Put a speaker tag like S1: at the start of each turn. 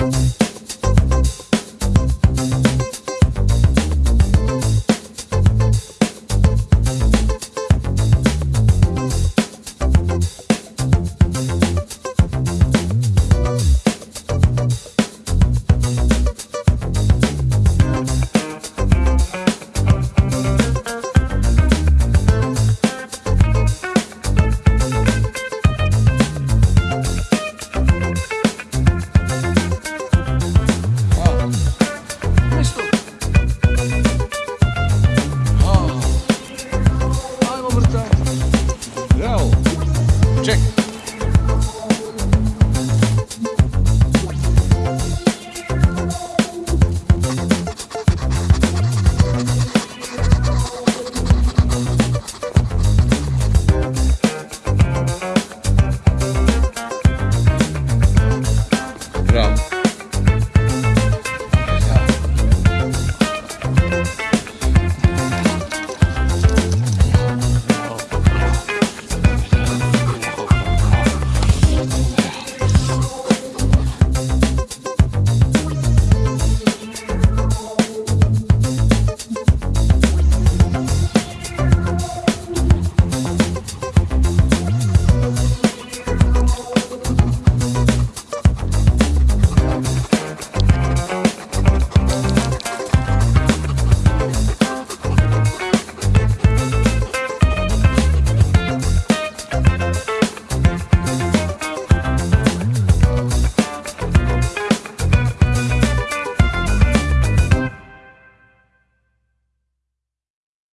S1: Bye. Check.